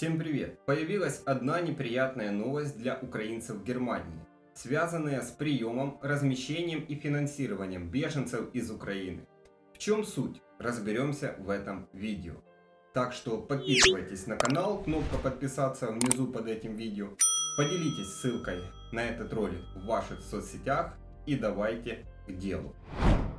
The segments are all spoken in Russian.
Всем привет! Появилась одна неприятная новость для украинцев Германии, связанная с приемом, размещением и финансированием беженцев из Украины. В чем суть? Разберемся в этом видео. Так что подписывайтесь на канал, кнопка подписаться внизу под этим видео. Поделитесь ссылкой на этот ролик в ваших соцсетях и давайте к делу.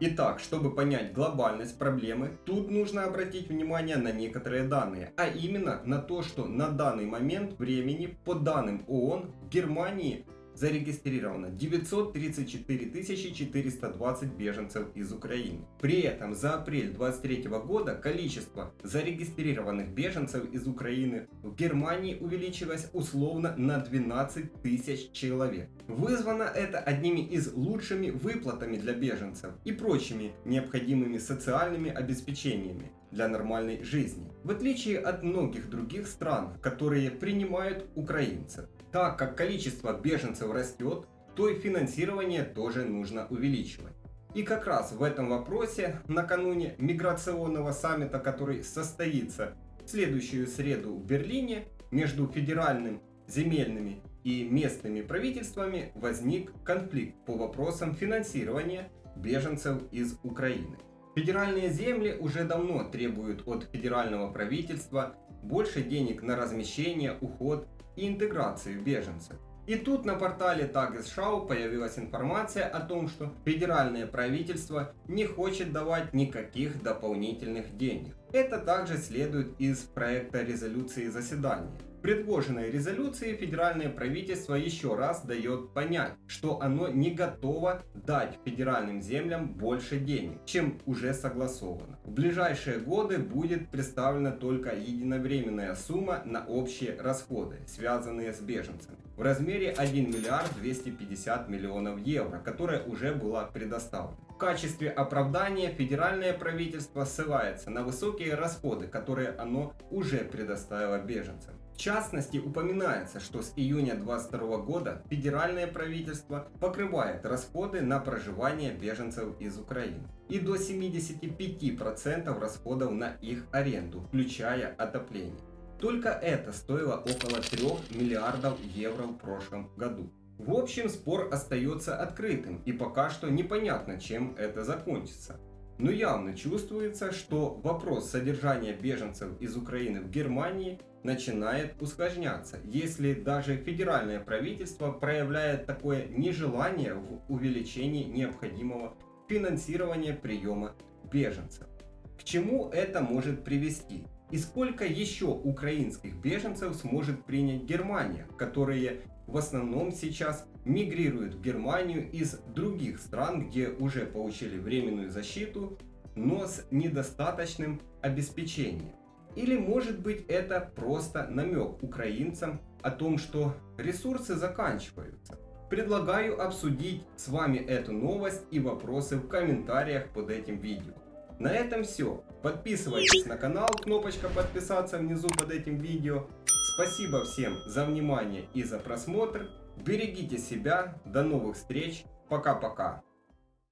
Итак, чтобы понять глобальность проблемы, тут нужно обратить внимание на некоторые данные, а именно на то, что на данный момент времени, по данным ООН, в Германии зарегистрировано 934 420 беженцев из Украины. При этом за апрель 2023 года количество зарегистрированных беженцев из Украины в Германии увеличилось условно на 12 тысяч человек. Вызвано это одними из лучшими выплатами для беженцев и прочими необходимыми социальными обеспечениями для нормальной жизни, в отличие от многих других стран, которые принимают украинцев. Так как количество беженцев растет, то и финансирование тоже нужно увеличивать. И как раз в этом вопросе накануне миграционного саммита, который состоится в следующую среду в Берлине, между федеральным, земельными и местными правительствами возник конфликт по вопросам финансирования беженцев из Украины. Федеральные земли уже давно требуют от федерального правительства больше денег на размещение, уход и интеграцию беженцев. И тут на портале Tagesschau появилась информация о том, что федеральное правительство не хочет давать никаких дополнительных денег. Это также следует из проекта резолюции заседания. В предложенной резолюции федеральное правительство еще раз дает понять, что оно не готово дать федеральным землям больше денег, чем уже согласовано. В ближайшие годы будет представлена только единовременная сумма на общие расходы, связанные с беженцами, в размере 1 миллиард 250 миллионов евро, которая уже была предоставлена. Качестве оправдания федеральное правительство ссылается на высокие расходы, которые оно уже предоставило беженцам. В частности, упоминается, что с июня 2022 года федеральное правительство покрывает расходы на проживание беженцев из Украины и до 75% расходов на их аренду, включая отопление. Только это стоило около 3 миллиардов евро в прошлом году. В общем, спор остается открытым и пока что непонятно, чем это закончится. Но явно чувствуется, что вопрос содержания беженцев из Украины в Германии начинает усложняться, если даже федеральное правительство проявляет такое нежелание в увеличении необходимого финансирования приема беженцев. К чему это может привести? И сколько еще украинских беженцев сможет принять Германия, которые в основном сейчас мигрируют в Германию из других стран, где уже получили временную защиту, но с недостаточным обеспечением. Или может быть это просто намек украинцам о том, что ресурсы заканчиваются. Предлагаю обсудить с вами эту новость и вопросы в комментариях под этим видео. На этом все. Подписывайтесь на канал, кнопочка подписаться внизу под этим видео. Спасибо всем за внимание и за просмотр. Берегите себя. До новых встреч. Пока-пока.